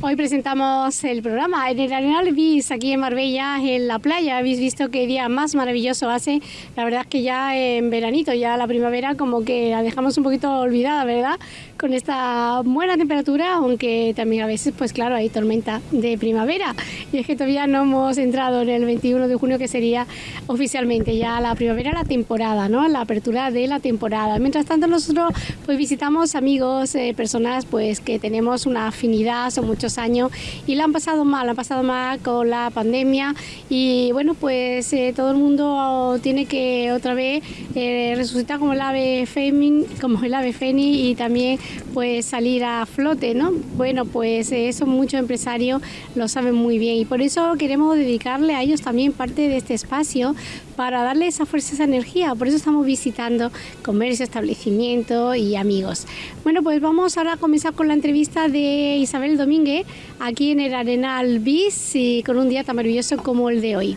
Hoy presentamos el programa en el Arenal Bis, aquí en Marbella, en la playa. Habéis visto qué día más maravilloso hace. La verdad es que ya en veranito, ya la primavera, como que la dejamos un poquito olvidada, ¿verdad? Con esta buena temperatura, aunque también a veces, pues claro, hay tormenta de primavera. Y es que todavía no hemos entrado en el 21 de junio, que sería oficialmente ya la primavera, la temporada, ¿no? La apertura de la temporada. Mientras tanto, nosotros pues visitamos amigos, eh, personas pues que tenemos una afinidad, son muchos años y la han pasado mal, la han pasado mal con la pandemia y bueno, pues eh, todo el mundo tiene que otra vez eh, resucitar como el ave fémin, como el ave fénix y también pues salir a flote, ¿no? Bueno, pues eso muchos empresarios lo saben muy bien y por eso queremos dedicarle a ellos también parte de este espacio para darle esa fuerza, esa energía. Por eso estamos visitando comercio, establecimiento y amigos. Bueno, pues vamos ahora a comenzar con la entrevista de Isabel Domínguez aquí en el Arenal Bis y con un día tan maravilloso como el de hoy.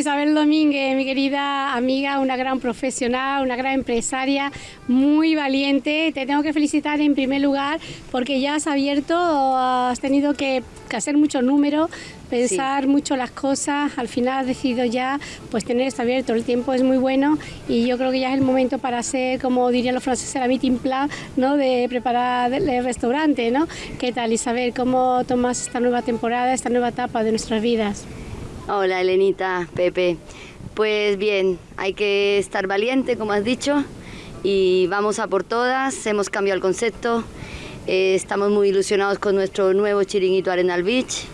Isabel Domínguez, mi querida amiga, una gran profesional, una gran empresaria, muy valiente. Te tengo que felicitar en primer lugar porque ya has abierto, has tenido que, hacer muchos números, pensar mucho las cosas. Al final has decidido ya pues tener esto abierto. El tiempo es muy bueno y yo creo que ya es el momento para hacer, como dirían los franceses, la meeting plan, ¿no? De preparar el restaurante, ¿no? ¿Qué tal, Isabel? ¿Cómo tomas esta nueva temporada, esta nueva etapa de nuestras vidas? Hola Elenita, Pepe. Pues bien, hay que estar valiente, como has dicho, y vamos a por todas. Hemos cambiado el concepto. Eh, estamos muy ilusionados con nuestro nuevo chiringuito Arenal Beach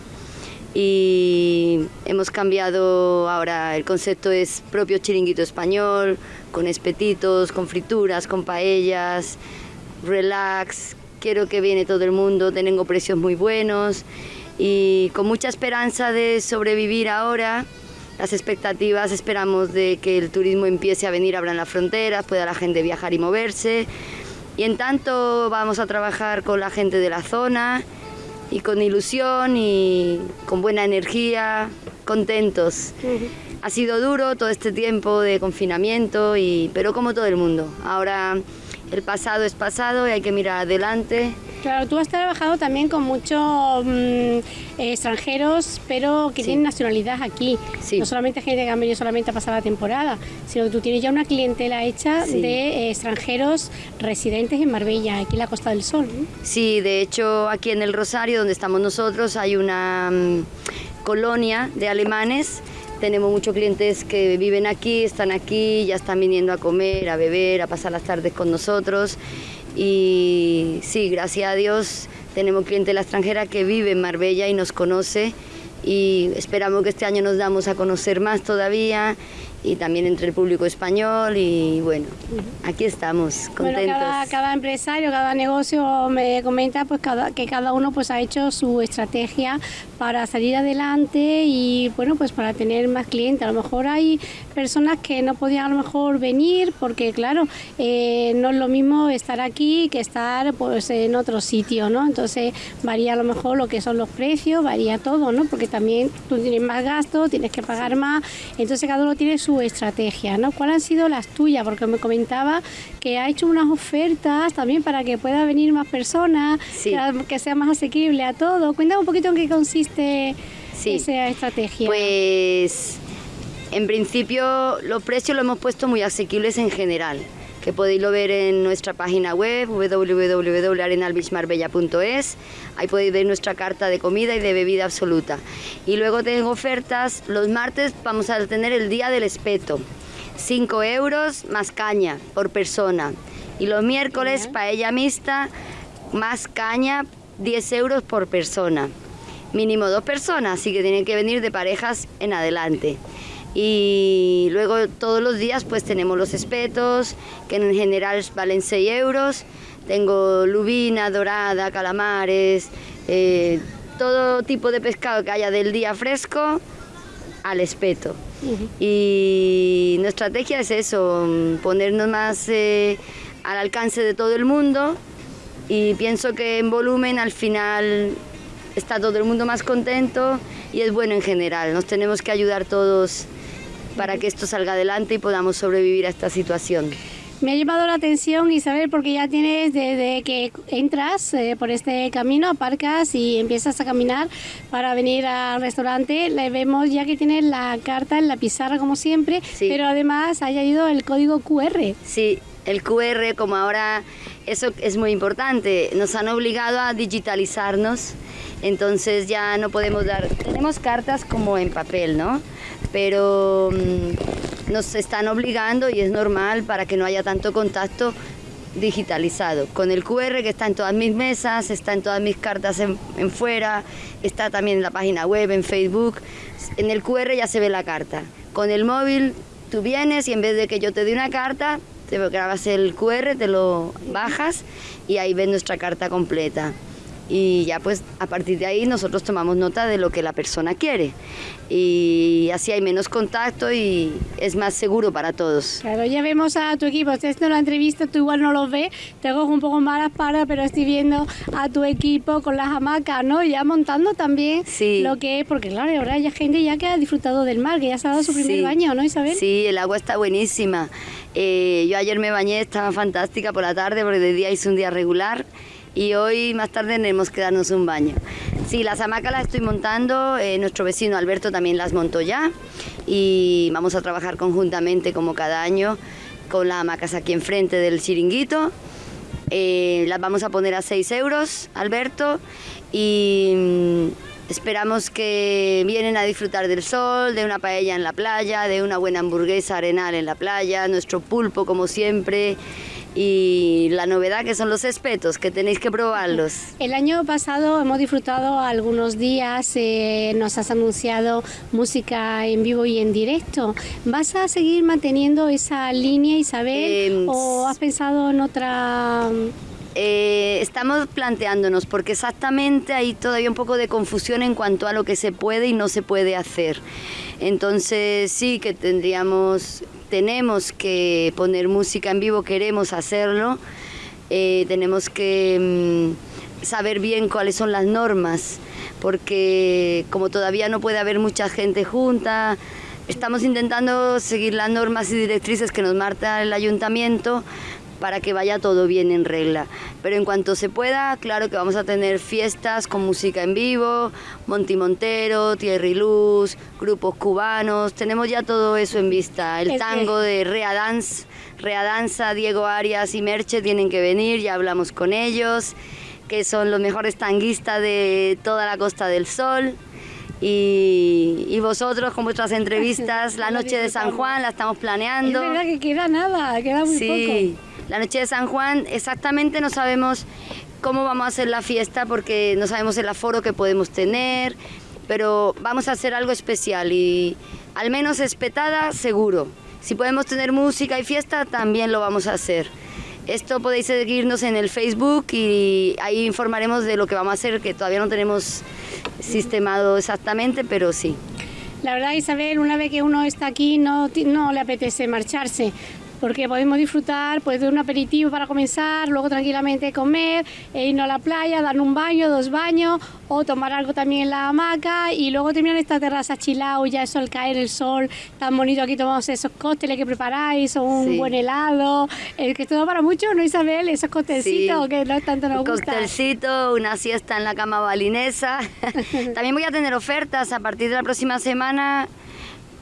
y hemos cambiado ahora el concepto es propio chiringuito español, con espetitos, con frituras, con paellas, relax. Quiero que viene todo el mundo, tengo precios muy buenos y con mucha esperanza de sobrevivir ahora. Las expectativas esperamos de que el turismo empiece a venir, abran las fronteras, pueda la gente viajar y moverse. Y en tanto vamos a trabajar con la gente de la zona y con ilusión y con buena energía, contentos. Ha sido duro todo este tiempo de confinamiento, y, pero como todo el mundo. Ahora el pasado es pasado y hay que mirar adelante Claro, tú has trabajado también con muchos mm, extranjeros, pero que tienen nacionalidad aquí. No solamente gente que han venido solamente a pasar la temporada, sino que tú tienes ya una clientela hecha de eh, extranjeros residentes en Marbella, aquí en la Costa del Sol. Sí, de hecho aquí en el Rosario, donde estamos nosotros, hay una mm, colonia de alemanes. Tenemos muchos clientes que viven aquí, están aquí, ya están viniendo a comer, a beber, a pasar las tardes con nosotros y sí, gracias a Dios tenemos cliente la extranjera que vive en Marbella y nos conoce. Y esperamos que este año nos damos a conocer más todavía y también entre el público español y bueno, aquí estamos, contentos. Bueno, cada, empresario, cada negocio me comenta pues cada, que cada uno pues ha hecho su estrategia para salir adelante y bueno pues para tener más clientes. A lo mejor hay personas que no podían a lo mejor venir porque claro, eh, no es lo mismo estar aquí que estar pues en otro sitio, ¿no? Entonces varía a lo mejor lo que son los precios, varía todo, ¿no? Porque también tú tienes más gastos, tienes que pagar más, entonces cada uno tiene su estrategia, ¿no? ¿Cuáles han sido las tuyas? Porque me comentaba que ha hecho unas ofertas también para que pueda venir más personas, que, sea más asequible a todo. Cuéntame un poquito en qué consiste esa estrategia. Pues en principio los precios los hemos puesto muy asequibles en general. Que podéis lo ver en nuestra página web www.arenalbeachmarbella.es. Ahí podéis ver nuestra carta de comida y de bebida absoluta. Y luego tengo ofertas, los martes vamos a tener el día del espeto, 5 euros más caña por persona. Y los miércoles paella mixta más caña, 10 euros por persona. Mínimo dos personas, así que tienen que venir de parejas en adelante y luego todos los días pues tenemos los espetos, que en general valen 6 euros, tengo lubina, dorada, calamares, eh, todo tipo de pescado que haya del día fresco al espeto. Y nuestra estrategia es eso, ponernos más eh, al alcance de todo el mundo y pienso que en volumen al final está todo el mundo más contento y es bueno en general. Nos tenemos que ayudar todos para que esto salga adelante y podamos sobrevivir a esta situación. Me ha llamado la atención Isabel porque ya tienes desde que entras eh, por este camino, aparcas y empiezas a caminar para venir al restaurante, le vemos ya que tienes la carta en la pizarra como siempre, pero además haya ido el código QR. Sí, el QR como ahora eso es muy importante, nos han obligado a digitalizarnos, entonces ya no podemos dar, tenemos cartas como en papel, ¿no? Pero mm, nos están obligando y es normal para que no haya tanto contacto digitalizado. Con el QR que está en todas mis mesas, está en todas mis cartas en, fuera, está también en la página web, en Facebook. En el QR ya se ve la carta. Con el móvil tú vienes y en vez de que yo te dé una carta, te grabas el QR, te lo bajas y ahí ves nuestra carta completa y ya pues a partir de ahí nosotros tomamos nota de lo que la persona quiere y así hay menos contacto y es más seguro para todos. Claro, ya vemos a tu equipo, ustedes no la entrevista, tú igual no lo ves, te hago un poco malas para, pero estoy viendo a tu equipo con las hamacas, ¿no? Ya montando también lo que es, porque claro, ahora hay gente ya que ha disfrutado del mar, que ya se ha dado su primer baño, ¿no Isabel? Sí, el agua está buenísima. Eh, yo ayer me bañé, estaba fantástica por la tarde porque de día hice un día regular y hoy más tarde tenemos que darnos un baño. Sí, las hamacas las estoy montando, eh, nuestro vecino Alberto también las montó ya y vamos a trabajar conjuntamente como cada año con las hamacas aquí enfrente del chiringuito. Eh, las vamos a poner a 6 euros, Alberto, y mm, esperamos que vienen a disfrutar del sol, de una paella en la playa, de una buena hamburguesa arenal en la playa, nuestro pulpo como siempre y la novedad que son los espetos, que tenéis que probarlos. El año pasado hemos disfrutado algunos días, eh, nos has anunciado música en vivo y en directo. ¿Vas a seguir manteniendo esa línea, Isabel, em, o has pensado en otra...? Eh, estamos planteándonos, porque exactamente hay todavía un poco de confusión en cuanto a lo que se puede y no se puede hacer. Entonces sí que tendríamos tenemos que poner música en vivo, queremos hacerlo, eh, tenemos que mm, saber bien cuáles son las normas, porque como todavía no puede haber mucha gente junta, estamos intentando seguir las normas y directrices que nos marca el ayuntamiento para que vaya todo bien en regla. Pero en cuanto se pueda, claro que vamos a tener fiestas con música en vivo, Monti Montero, Tierra y Luz, grupos cubanos, tenemos ya todo eso en vista. El tango de Rea Dance, Rea Danza, Diego Arias y Merche tienen que venir, ya hablamos con ellos, que son los mejores tanguistas de toda la Costa del Sol. Y, vosotros con vuestras entrevistas, la noche de San Juan la estamos planeando. Es verdad que queda nada, queda muy sí. La noche de San Juan exactamente no sabemos cómo vamos a hacer la fiesta porque no sabemos el aforo que podemos tener, pero vamos a hacer algo especial y al menos espetada seguro. Si podemos tener música y fiesta también lo vamos a hacer. Esto podéis seguirnos en el Facebook y ahí informaremos de lo que vamos a hacer, que todavía no tenemos sistemado exactamente, pero sí. La verdad, Isabel, una vez que uno está aquí no, no le apetece marcharse porque podemos disfrutar pues, de un aperitivo para comenzar, luego tranquilamente comer, e irnos a la playa, dar un baño, dos baños, o tomar algo también en la hamaca y luego terminar esta terraza chilao, ya eso al caer el sol, tan bonito aquí tomamos esos cócteles que preparáis, o un buen helado, el que todo para mucho, ¿no Isabel? Esos cóctelcitos que no tanto nos gusta. Cóctelcito, una siesta en la cama balinesa. también voy a tener ofertas a partir de la próxima semana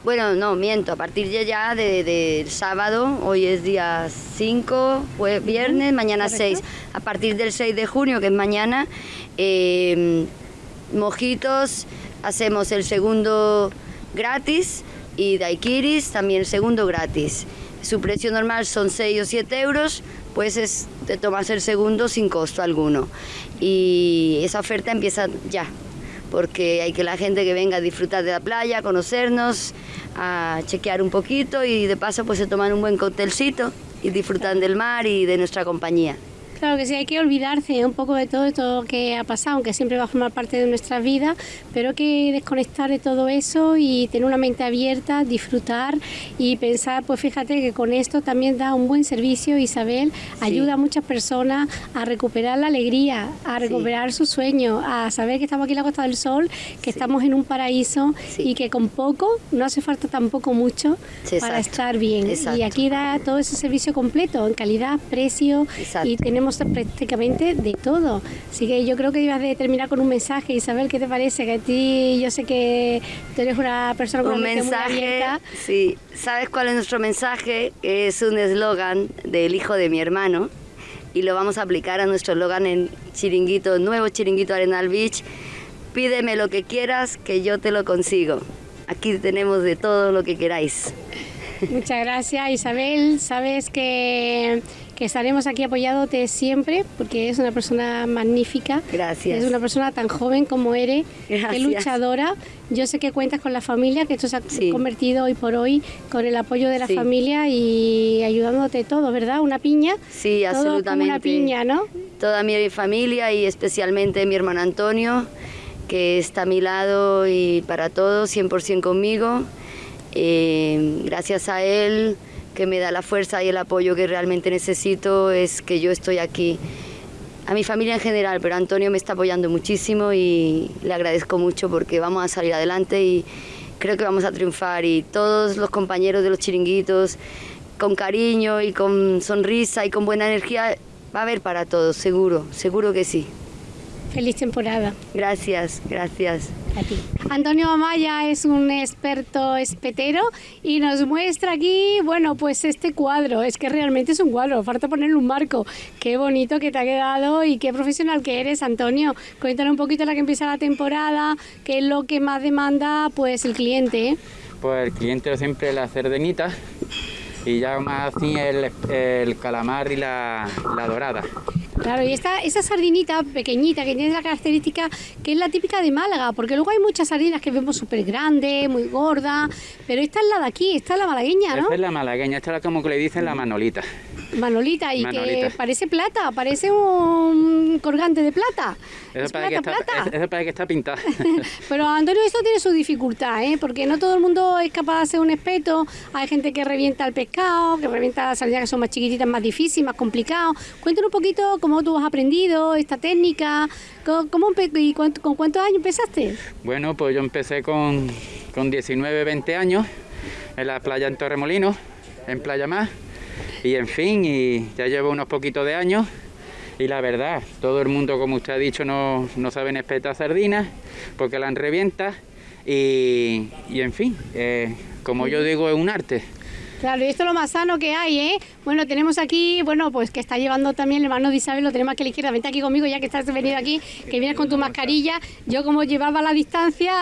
Bueno, no, miento, a partir de ya del de, sábado, hoy es día 5, pues viernes, mañana 6. A partir del 6 de junio, que es mañana, eh, mojitos, hacemos el segundo gratis y daiquiris también el segundo gratis. Su precio normal son 6 o 7 euros, pues es, te tomas el segundo sin costo alguno. Y esa oferta empieza ya, porque hay que la gente que venga a disfrutar de la playa, a conocernos, a chequear un poquito y de paso pues se toman un buen coctelcito y disfrutan del mar y de nuestra compañía. Claro que sí, hay que olvidarse un poco de todo esto que ha pasado, aunque siempre va a formar parte de nuestra vida, pero hay que desconectar de todo eso y tener una mente abierta, disfrutar y pensar, pues fíjate que con esto también da un buen servicio, Isabel, ayuda a muchas personas a recuperar la alegría, a recuperar su sueño, a saber que estamos aquí en la Costa del Sol, que estamos en un paraíso y que con poco, no hace falta tampoco mucho para estar bien. Y aquí da todo ese servicio completo, en calidad, precio y tenemos prácticamente de todo. Así que yo creo que ibas a terminar con un mensaje, Isabel, ¿qué te parece? Que a ti, yo sé que tú eres una persona con un mensaje, Sí, ¿sabes cuál es nuestro mensaje? Es un eslogan del hijo de mi hermano y lo vamos a aplicar a nuestro eslogan en Chiringuito, nuevo Chiringuito Arenal Beach. Pídeme lo que quieras, que yo te lo consigo. Aquí tenemos de todo lo que queráis. Muchas gracias Isabel. Sabes que que estaremos aquí apoyándote siempre, porque es una persona magnífica. Gracias. Es una persona tan joven como eres, luchadora. Yo sé que cuentas con la familia, que esto se ha convertido hoy por hoy con el apoyo de la familia y ayudándote todo, ¿verdad? Una piña. Sí, absolutamente. una piña, ¿no? Toda mi familia y especialmente mi hermano Antonio, que está a mi lado y para todo, 100% conmigo. Eh, gracias a él que me da la fuerza y el apoyo que realmente necesito es que yo estoy aquí. A mi familia en general, pero Antonio me está apoyando muchísimo y le agradezco mucho porque vamos a salir adelante y creo que vamos a triunfar y todos los compañeros de los chiringuitos con cariño y con sonrisa y con buena energía va a haber para todos, seguro, seguro que sí. Feliz temporada. Gracias, gracias. Antonio Amaya es un experto espetero y nos muestra aquí, bueno, pues este cuadro. Es que realmente es un cuadro, falta ponerle un marco. Qué bonito que te ha quedado y qué profesional que eres, Antonio. Cuéntanos un poquito la que empieza la temporada, qué es lo que más demanda pues el cliente. ¿eh? Pues el cliente siempre la cerdenita y ya más así el, el calamar y la, la dorada. Claro, y esta, esa sardinita pequeñita que tiene la característica que es la típica de Málaga, porque luego hay muchas sardinas que vemos súper grandes, muy gordas, pero esta es la de aquí, esta es la malagueña, ¿no? Esta es la malagueña, esta es como que le dicen la manolita. Manolita, y que parece plata, parece un colgante de plata. Eso, parece, que está, eso parece que está pintada. Pero Antonio, esto tiene su dificultad, ¿eh? porque no todo el mundo es capaz de hacer un espeto. Hay gente que revienta el pescado, que revienta las sardinas que son más chiquititas, más difíciles, más complicados. Cuéntanos un poquito cómo tú has aprendido esta técnica, cómo, y con cuántos años empezaste. Bueno, pues yo empecé con, con 19, 20 años en la playa en Torremolinos, en Playa Más y en fin, y ya llevo unos poquitos de años y la verdad, todo el mundo, como usted ha dicho, no, no saben espetar sardinas porque la revienta y, y en fin, eh, como yo digo, es un arte. Claro, y esto es lo más sano que hay, ¿eh? Bueno, tenemos aquí, bueno, pues que está llevando también el hermano de Isabel, lo tenemos aquí a la izquierda. Vente aquí conmigo ya que estás venido aquí, que vienes con tu mascarilla. Yo como llevaba la distancia,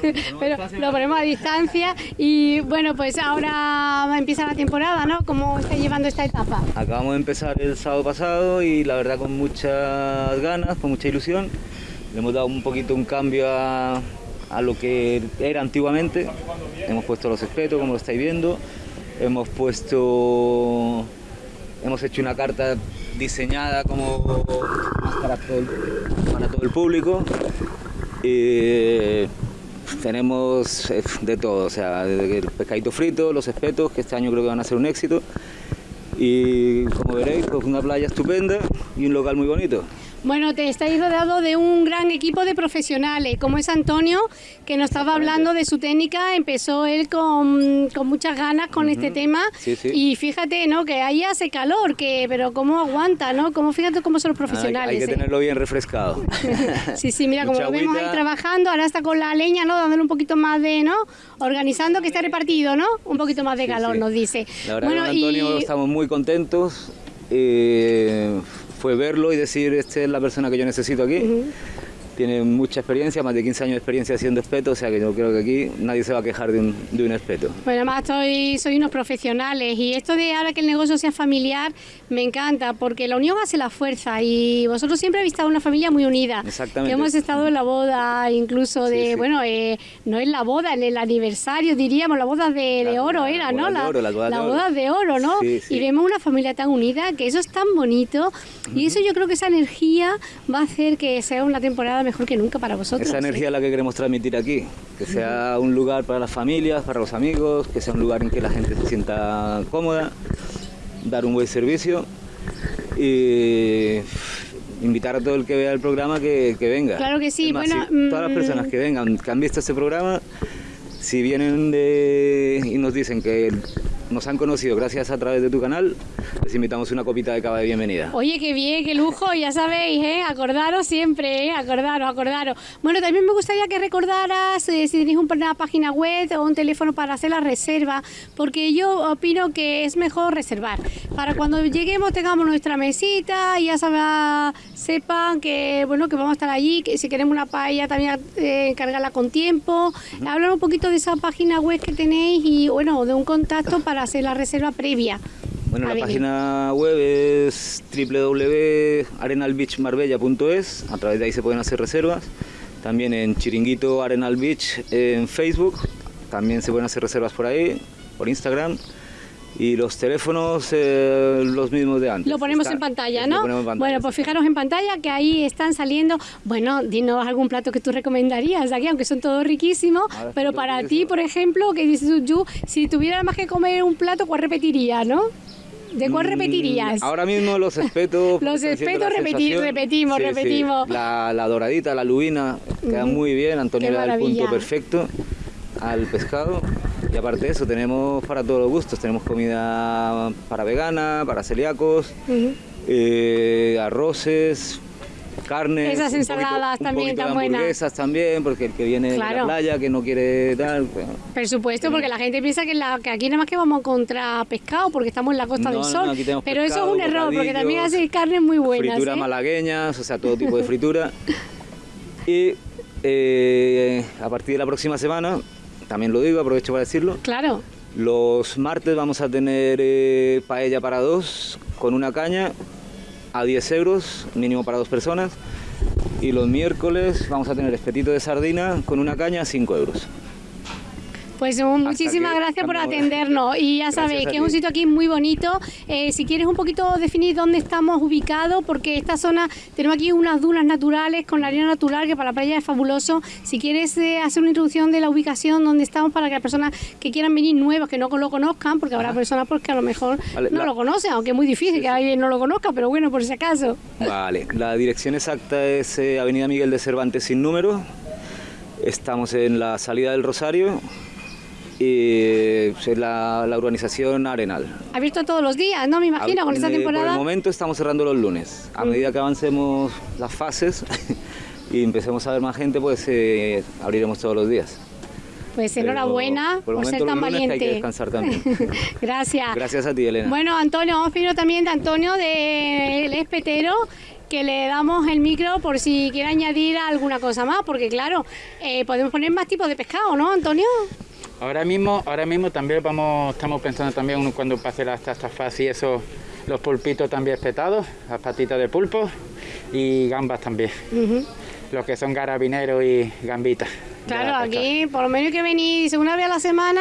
pero lo ponemos a distancia. Y bueno, pues ahora empieza la temporada, ¿no? ¿Cómo está llevando esta etapa? Acabamos de empezar el sábado pasado y la verdad con muchas ganas, con mucha ilusión. Le hemos dado un poquito un cambio a, a lo que era antiguamente. Hemos puesto los espetos, como lo estáis viendo hemos puesto, hemos hecho una carta diseñada como para todo el, público. Y tenemos eh, de todo, o sea, el pescadito frito, los espetos, que este año creo que van a ser un éxito. Y como veréis, pues una playa estupenda y un local muy bonito. Bueno, te estáis rodeado de un gran equipo de profesionales, como es Antonio, que nos estaba hablando de su técnica, empezó él con, con muchas ganas con este tema Sí, sí. y fíjate, ¿no? Que ahí hace calor, que pero cómo aguanta, ¿no? Cómo fíjate cómo son los profesionales. hay que ¿eh? tenerlo bien refrescado. Sí, sí, mira, como Mucha lo vemos ahí trabajando, ahora está con la leña, ¿no? Dándole un poquito más de, ¿no? Organizando que esté repartido, ¿no? Un poquito más de calor, sí. nos dice. La verdad bueno, con Antonio y estamos muy contentos. eh, fue verlo y decir, esta es la persona que yo necesito aquí. Tiene mucha experiencia, más de 15 años de experiencia haciendo espeto, o sea que yo creo que aquí nadie se va a quejar de un, de un espeto. Bueno, además soy, soy unos profesionales y esto de ahora que el negocio sea familiar me encanta porque la unión hace la fuerza y vosotros siempre habéis estado una familia muy unida. Exactamente. Que hemos estado en la boda incluso de, Sí, sí. bueno, eh, no en la boda, en el aniversario diríamos, la boda de, oro era, ¿no? La- bodas de oro. bodas de oro, ¿no? Sí, sí. Y vemos una familia tan unida que eso es tan bonito y eso yo creo que esa energía va a hacer que sea una temporada mejor que nunca para vosotros. Esa ¿eh? energía es la que queremos transmitir aquí, que sea un lugar para las familias, para los amigos, que sea un lugar en que la gente se sienta cómoda, dar un buen servicio y invitar a todo el que vea el programa que, que venga. Claro que sí, más, bueno, si todas las mm, personas que vengan, que han visto este programa, si vienen de, y nos dicen que nos han conocido gracias a través de tu canal, les invitamos una copita de cava de bienvenida. Oye, qué bien, qué lujo, ya sabéis, ¿eh? Acordaros siempre, ¿eh? Acordaros, acordaros. Bueno, también me gustaría que recordaras eh, si tenéis una página web o un teléfono para hacer la reserva, porque yo opino que es mejor reservar. Para cuando lleguemos tengamos nuestra mesita y ya sabrá- sepan que, bueno, que vamos a estar allí, que si queremos una paella también eh, cargarla con tiempo. Hablar un poquito de esa página web que tenéis y, bueno, de un contacto para hacer la reserva previa. Bueno, la página web es www.arenalbeachmarbella.es, a través de ahí se pueden hacer reservas. También en Chiringuito Arenal Beach en Facebook, también se pueden hacer reservas por ahí, por Instagram. Y los teléfonos, eh, los mismos de antes. Lo ponemos Está- en pantalla, ¿no? ponemos en pantalla, bueno, pues fijaros en pantalla que ahí están saliendo. Bueno, dinos algún plato que tú recomendarías aquí, aunque son todos riquísimos. Pero para ti, por ejemplo, que dices tú, si tuvieras más que comer un plato, ¿cuál repetirías, no? ¿De cuál Mm, repetirías? Ahora mismo los espetos. Los espetos la repeti- sensación. repetimos, Sí, repetimos. La, la doradita, la lubina, queda muy bien. Antonio le da el punto perfecto al pescado. Y aparte de eso, tenemos para todos los gustos. Tenemos comida para vegana, para celíacos, eh, arroces, carnes. Esas ensaladas también tan buenas. hamburguesas también, porque el que viene de la playa, que no quiere tal. pues, Por supuesto, porque la gente piensa que, la, que aquí nada más que vamos a encontrar pescado porque estamos en la Costa No, del Sol. no, pero eso es un error, porque también bocadillos, hace carnes muy buenas. Frituras ¿eh? malagueñas, o sea, todo tipo de fritura. Y eh, a partir de la próxima semana, también lo digo, aprovecho para decirlo, Claro. los martes vamos a tener eh, paella para dos con una caña a 10 euros, mínimo para dos personas. Y los miércoles vamos a tener espetito de sardina con una caña a 5 euros. Pues muchísimas gracias por atendernos y ya sabéis que es un ti. sitio aquí muy bonito. Eh, si quieres un poquito definir dónde estamos ubicados, porque esta zona tenemos aquí unas dunas naturales con la arena natural que para la playa es fabuloso. Si quieres eh, hacer una introducción de la ubicación donde estamos para que las personas que quieran venir nuevos, que no lo conozcan, porque habrá personas pues, que a lo mejor Vale, no la- lo conocen, aunque es muy difícil que alguien no lo conozca, pero bueno, por si acaso. Vale, la dirección exacta es eh, Avenida Miguel de Cervantes sin número. Estamos en la salida del Rosario y es la, la urbanización Arenal. Abierto todos los días, ¿no? Me imagino, con esta Eh, Por el temporada. momento estamos cerrando los lunes. A medida que avancemos las fases y empecemos a ver más gente, pues eh, abriremos todos los días. Pues Pero enhorabuena por ser tan que hay valiente. que descansar también. Gracias. Gracias a ti, Elena. Bueno, Antonio, vamos a pedir también de Antonio del Espetero que le damos el micro por si quiere añadir alguna cosa más, porque claro, eh, podemos poner más tipos de pescado, ¿no, Antonio? Ahora mismo, ahora mismo también vamos, estamos pensando también cuando pase la esta fase y eso, los pulpitos también espetados, las patitas de pulpo y gambas también. Los que son garabineros y gambitas. Claro, aquí por lo menos hay que venir una vez a la semana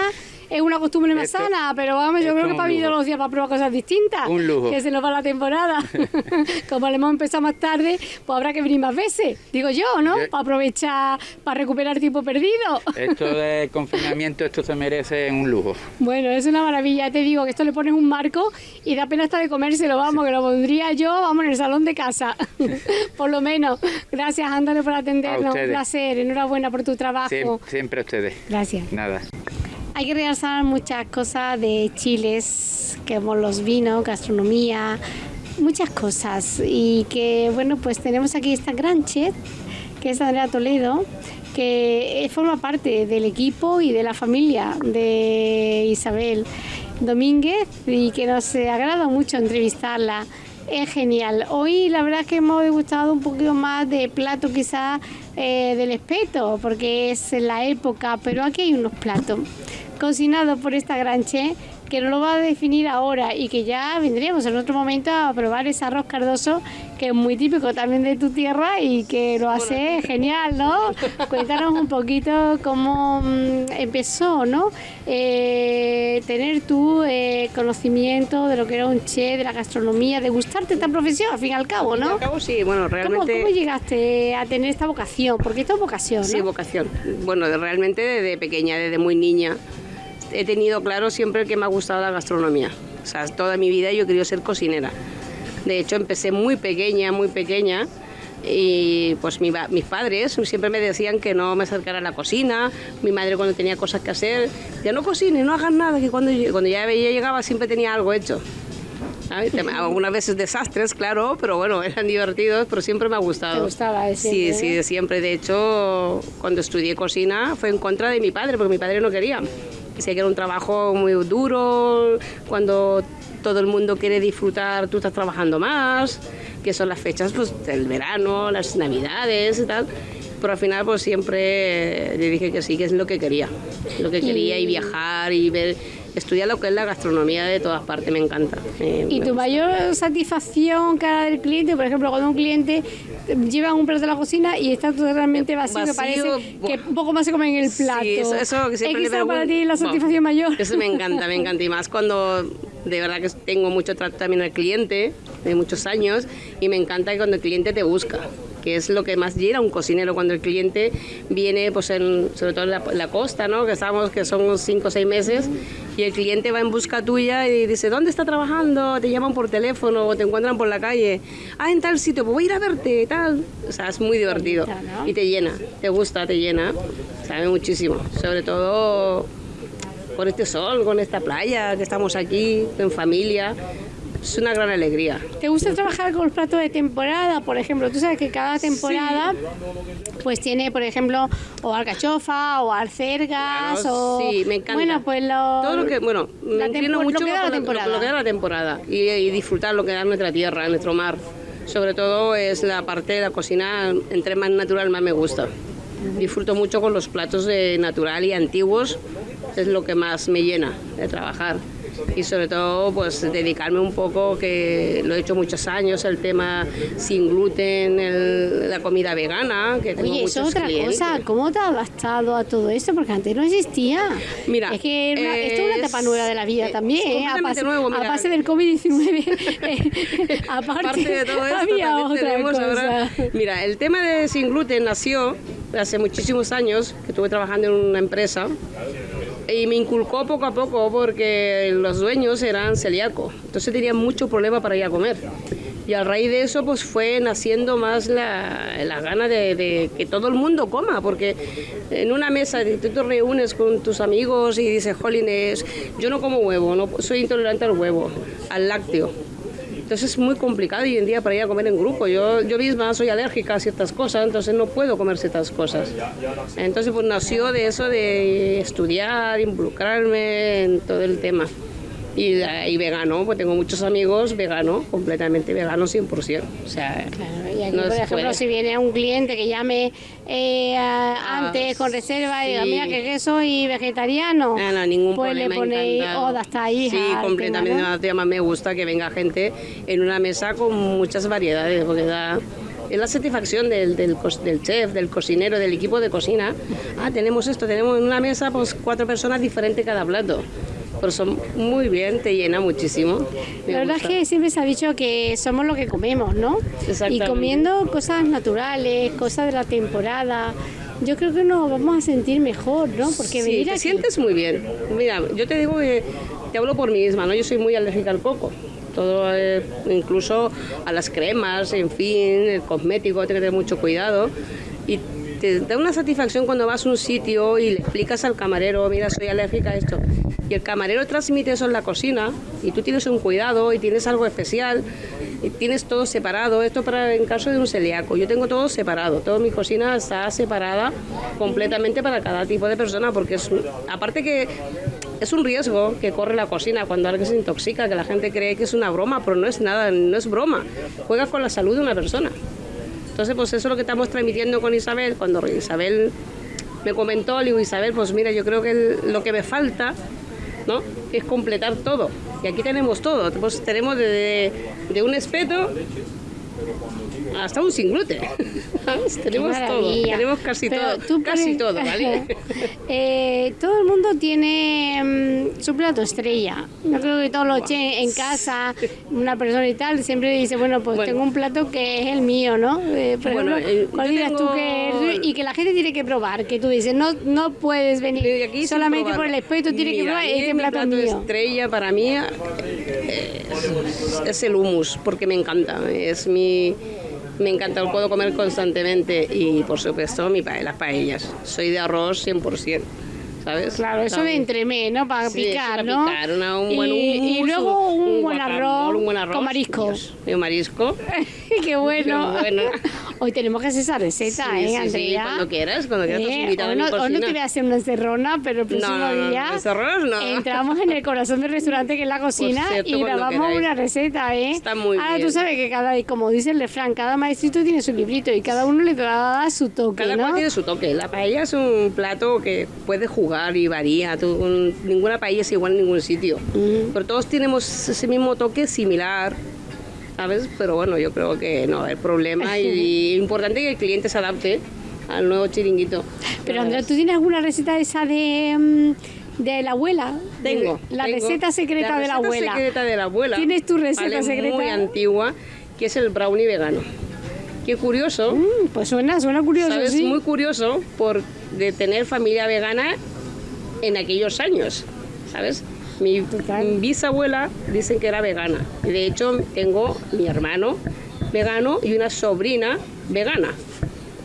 es una costumbre más sana, pero vamos, yo creo que para vivir los días para probar cosas distintas. Un lujo. Que se nos va la temporada. Como le hemos empezado más tarde, pues habrá que venir más veces, digo yo, ¿no? Para aprovechar, para recuperar tiempo perdido. Esto de confinamiento, esto se merece un lujo. Bueno, es una maravilla, te digo que esto le pones un marco y da pena hasta de comérselo, vamos, que lo pondría yo, vamos, en el salón de casa, por lo menos. Gracias, Ándale, por atendernos, un placer, enhorabuena por tu trabajo. Siempre, siempre a ustedes. Gracias. Nada. Hay que realzar muchas cosas de chiles, como los vinos, gastronomía, muchas cosas. Y que, bueno, pues tenemos aquí esta gran chef, que es Andrea Toledo, que forma parte del equipo y de la familia de Isabel Domínguez y que nos agrada mucho entrevistarla. Es genial. Hoy la verdad es que hemos degustado un poquito más de plato quizás eh, del espeto, porque es la época, pero aquí hay unos platos cocinados por esta gran chef que no lo va a definir ahora y que ya vendríamos en otro momento a probar ese arroz cardoso que es muy típico también de tu tierra y que lo hace genial, ¿no? Cuéntanos un poquito cómo mm, empezó, ¿no? Eh, tener tu eh, conocimiento de lo que era un chef, de la gastronomía, de gustarte esta profesión, al fin y al cabo, ¿no? Al cabo, sí, bueno, realmente... ¿Cómo, llegaste a tener esta vocación? Porque esto es vocación, ¿no? Sí, vocación. Bueno, realmente desde pequeña, desde muy niña he tenido claro siempre que me ha gustado la gastronomía. O sea, toda mi vida yo querido ser cocinera. De hecho, empecé muy pequeña, muy pequeña. Y pues mis padres siempre me decían que no me acercara a la cocina. Mi madre cuando tenía cosas que hacer, ya no cocines, no hagas nada, que cuando, cuando ya llegaba siempre tenía algo hecho. Algunas veces desastres, claro, pero bueno, eran divertidos, pero siempre me ha gustado. ¿Te gustaba ese? Sí, sí, siempre. De hecho, cuando estudié cocina fue en contra de mi padre, porque mi padre no quería. Sé que era un trabajo muy duro, cuando todo el mundo quiere disfrutar, tú estás trabajando más, que son las fechas pues, del verano, las navidades y tal. Pero al final pues siempre le dije que sí, que es lo que quería. Lo que quería y viajar y ver estudiar lo que es la gastronomía de todas partes, me encanta. ¿Y tu mayor satisfacción cara del cliente? Por ejemplo, cuando un cliente lleva un plato de la cocina y está totalmente vacío, que parece que un poco más se come en el plato. Sí, eso, eso que siempre ¿Es para ti la satisfacción mayor? Eso me encanta, me encanta. Y más cuando de verdad que tengo mucho trato también al cliente, de muchos años, y me encanta que cuando el cliente te busca que es lo que más llena un cocinero cuando el cliente viene, pues en, sobre todo en la, costa, ¿no? que estamos, que son unos 5 o 6 meses, y el cliente va en busca tuya y dice, ¿dónde está trabajando? Te llaman por teléfono o te encuentran por la calle. Ah, en tal sitio, pues voy a ir a verte, tal. O sea, es muy divertido y te llena, te gusta, te llena, sabe muchísimo. Sobre todo con este sol, con esta playa, que estamos aquí en familia es una gran alegría. ¿Te gusta trabajar con los platos de temporada? Por ejemplo, tú sabes que cada temporada pues tiene, por ejemplo, o alcachofa o alcergas o... Sí, me encanta. Bueno, pues lo... Todo lo que, bueno, me entiendo mucho lo que da la temporada. Lo, que da la temporada y, disfrutar lo que da nuestra tierra, nuestro mar. Sobre todo es la parte de la cocina, entre más natural más me gusta. Disfruto mucho con los platos de natural y antiguos, es lo que más me llena de trabajar y sobre todo pues dedicarme un poco, que lo he hecho muchos años, el tema sin gluten, la comida vegana, que tengo Oye, eso es otra cosa, ¿cómo te has adaptado a todo eso? Porque antes no existía. Mira, es que esto es una etapa nueva de la vida eh, también, ¿eh? a, base, nuevo, a base del COVID-19, aparte, de todo esto, había otra cosa. mira, el tema de sin gluten nació hace muchísimos años, que estuve trabajando en una empresa, y me inculcó poco a poco porque los dueños eran celíacos, entonces tenían mucho problema para ir a comer. Y a raíz de eso pues fue naciendo más la, la gana de, que todo el mundo coma, porque en una mesa tú te reúnes con tus amigos y dices, jolines, yo no como huevo, no, soy intolerante al huevo, al lácteo entonces es muy complicado hoy en día para ir a comer en grupo. Yo, yo misma soy alérgica a ciertas cosas, entonces no puedo comer ciertas cosas. Entonces pues nació de eso de estudiar, involucrarme en todo el tema. Y, y, vegano, pues tengo muchos amigos veganos, completamente veganos 100%. O sea, claro, y aquí, por ejemplo, si viene un cliente que llame eh, ah, antes con reserva y diga, mira que, soy vegetariano, no, no, ningún pues problema, le ponéis oda hasta ahí. Sí, completamente. Tema, me gusta que venga gente en una mesa con muchas variedades, porque da es la satisfacción del, del, del, chef, del cocinero, del equipo de cocina. Ah, tenemos esto, tenemos en una mesa pues cuatro personas diferentes cada plato. Pero son muy bien, te llena muchísimo. la verdad es que siempre se ha dicho que somos lo que comemos, ¿no? Y comiendo cosas naturales, cosas de la temporada, yo creo que nos vamos a sentir mejor, ¿no? Porque sí, te sientes muy bien. Mira, yo te digo que te hablo por mí misma, ¿no? Yo soy muy alérgica al coco todo, eh, incluso a las cremas, en fin, el cosmético, hay que tener mucho cuidado. Y te da una satisfacción cuando vas a un sitio y le explicas al camarero, mira, soy alérgica a esto. Y el camarero transmite eso en la cocina y tú tienes un cuidado y tienes algo especial y tienes todo separado. Esto para en caso de un celíaco. Yo tengo todo separado. Toda mi cocina está separada completamente para cada tipo de persona porque es aparte que es un riesgo que corre la cocina cuando alguien se intoxica, que la gente cree que es una broma, pero no es nada, no es broma. Juega con la salud de una persona. Entonces, pues eso es lo que estamos transmitiendo con Isabel. Cuando Isabel me comentó, le digo, Isabel, pues mira, yo creo que lo que me falta, ¿no? Es completar todo. Y aquí tenemos todo. Pues tenemos de, un espeto hasta un sin gluten. tenemos todo, tenemos casi todo, casi todo, ¿vale? Eh, todo el mundo tiene mm, su plato estrella. Yo creo que todos los che en casa, una persona y tal, siempre dice, bueno, pues tengo un plato que es el mío, ¿no? Eh, bueno, eh, ¿cuál dirás tú que es? Y que la gente tiene que probar, que tú dices, no, no puedes venir aquí solamente por el espeto, tienes que probar este plato, plato mío. estrella para mí es el humus, porque me encanta, es mi me encanta, lo puedo comer constantemente y por supuesto mi pa las paellas. Soy de arroz 100%. ¿sabes? Claro, eso de entremé, ¿no? Para picar, ¿no? Picar, un buen y, y luego un, buen arroz, un, buen arroz, con marisco. Y un marisco. Qué bueno. Hoy tenemos que hacer esa receta, ¿eh, Andrea? Sí, cuando quieras, cuando quieras eh, a no, Hoy no te voy a hacer una encerrona, pero el próximo no, no, día no. entramos en el corazón del restaurante que es la cocina y grabamos una receta, ¿eh? Está muy Ahora bien. tú sabes que cada, como dice el refrán, cada maestrito tiene su librito y cada uno le va a dar su toque, Cada cual tiene su toque. La paella es un plato que puede jugar y varía. ninguna paella es igual en ningún sitio. Pero todos tenemos ese mismo toque similar ¿sabes? Pero bueno, yo creo que no hay problema y, es importante que el cliente se adapte al nuevo chiringuito. Pero Andrea, ¿tú tienes alguna receta de esa de, mm, de la abuela? Tengo. La receta secreta de la abuela. La secreta de la abuela. ¿Tienes tu receta secreta? Muy antigua, que es el brownie vegano. Qué curioso. Mm, pues suena, suena curioso, ¿sabes? Muy curioso por de tener familia vegana en aquellos años, ¿sabes? Mi bisabuela dicen que era vegana. Y de hecho tengo mi hermano vegano y una sobrina vegana.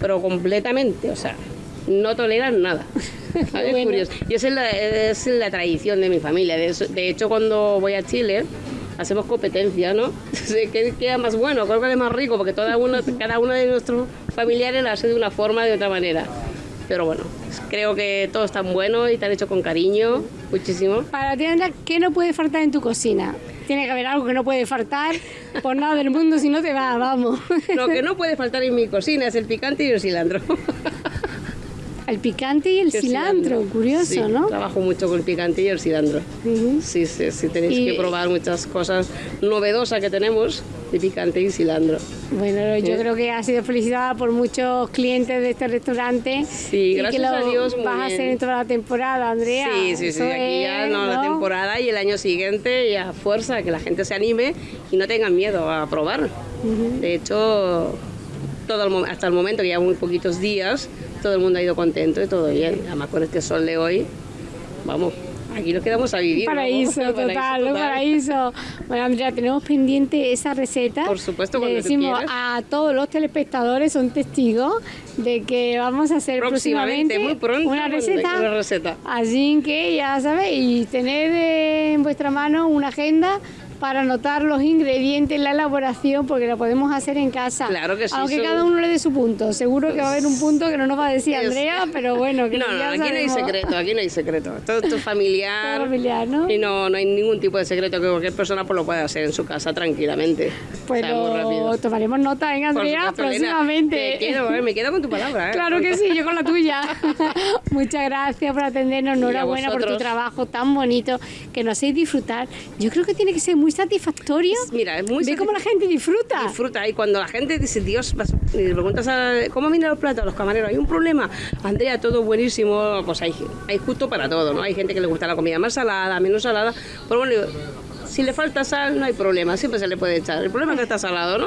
Pero completamente, o sea, no toleran nada. Es curioso. Y esa es la, tradición de mi familia. De, hecho, cuando voy a Chile, hacemos competencia, ¿no? ¿Qué queda más bueno? ¿Cuál es más rico? Porque cada uno, cada uno de nuestros familiares lo hace de una forma, de otra manera. Pero bueno, creo que todo está bueno y está hecho con cariño, muchísimo. Para ti, ¿qué no puede faltar en tu cocina? Tiene que haber algo que no puede faltar por nada del mundo, si no te va, vamos. Lo que no puede faltar en mi cocina es el picante y el cilantro. El picante y el, cilantro, curioso, ¿no? Trabajo mucho con el picante y el cilantro. Sí, sí, sí, tenéis que probar muchas cosas novedosas que tenemos de picante y cilantro. Bueno, yo creo que ha sido felicitada por muchos clientes de este restaurante. Sí, gracias que lo a Dios. vas a hacer en toda la temporada, Andrea. Sí, sí, sí, aquí ya no, la temporada y el año siguiente y a fuerza, que la gente se anime y no tengan miedo a probar. De hecho, todo hasta el momento, que ya muy poquitos días, todo el mundo ha ido contento y todo bien. Además con este sol de hoy, vamos, aquí nos quedamos a vivir. Paraíso, total, un paraíso. Bueno, Andrea, tenemos pendiente esa receta. Por supuesto, cuando Le decimos a todos los telespectadores, son testigos de que vamos a hacer próximamente, muy pronto, una receta. Una receta. Así que ya sabéis, y tener en vuestra mano una agenda para anotar los ingredientes, la elaboración, porque lo podemos hacer en casa. Claro que sí. Aunque cada uno le dé su punto. Seguro que va a haber un punto que no nos va a decir Andrea, pero bueno, que No, no, aquí no hay secreto, aquí no hay secreto. Todo esto es familiar. familiar, ¿no? Y no, no hay ningún tipo de secreto que cualquier persona pues, lo pueda hacer en su casa tranquilamente. Pues tomaremos nota, ¿eh, Andrea? próximamente. quiero, eh, me quedo con tu palabra. ¿eh? Claro que sí, yo con la tuya. Muchas gracias por atendernos. Enhorabuena por tu trabajo tan bonito que nos hacéis disfrutar. Yo creo que tiene que ser muy muy satisfactorio. Mira, es muy Ve cómo la gente disfruta. disfruta. Y cuando la gente dice Dios vas- y le preguntas a, cómo vienen los platos los camareros hay un problema. Andrea todo buenísimo. Pues hay, hay justo para todo no hay gente que le gusta la comida más salada menos salada. Pero bueno si le falta sal no hay problema. Siempre se le puede echar. El problema es que está salado no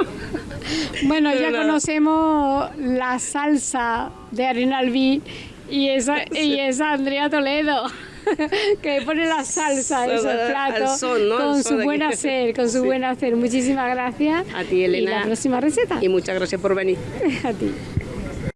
Bueno, Pero ya nada. conocemos la salsa de Arenalví y esa, y esa Andrea Toledo. que pone la salsa en esos platos con su buen hacer, con su Sí. buen hacer. Muchísimas gracias. A ti, Elena. Y la próxima receta. y muchas gracias por venir A ti.